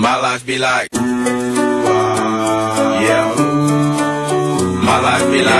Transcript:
My life be like, yeah. My life be like.